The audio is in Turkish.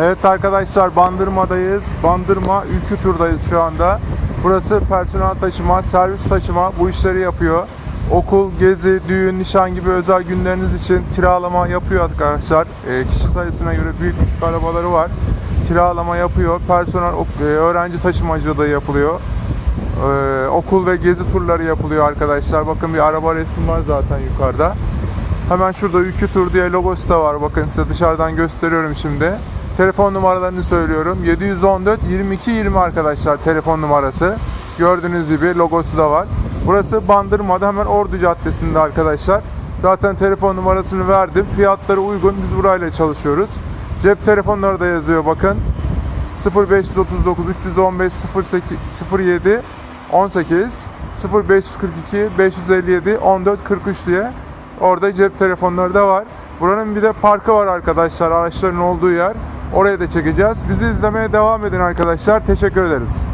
Evet arkadaşlar Bandırma'dayız. Bandırma Ülkü Tur'dayız şu anda. Burası personel taşıma, servis taşıma bu işleri yapıyor. Okul, gezi, düğün, nişan gibi özel günleriniz için kiralama yapıyor arkadaşlar. Ee, kişi sayısına göre büyük küçük arabaları var. Kiralama yapıyor. Personel, e, öğrenci taşımacılığı da yapılıyor. Ee, okul ve gezi turları yapılıyor arkadaşlar. Bakın bir araba resmi var zaten yukarıda. Hemen şurada Ülkü Tur diye logosu da var. Bakın size dışarıdan gösteriyorum şimdi. Telefon numaralarını söylüyorum. 714 22 20 arkadaşlar telefon numarası. Gördüğünüz gibi logosu da var. Burası Bandırma'da hemen Ordu Caddesi'nde arkadaşlar. Zaten telefon numarasını verdim. Fiyatları uygun. Biz burayla çalışıyoruz. Cep telefonları da yazıyor bakın. 0539 315 08 07 18 0542 557 14 43 diye orada cep telefonları da var. Buranın bir de parkı var arkadaşlar araçların olduğu yer. Oraya da çekeceğiz. Bizi izlemeye devam edin arkadaşlar. Teşekkür ederiz.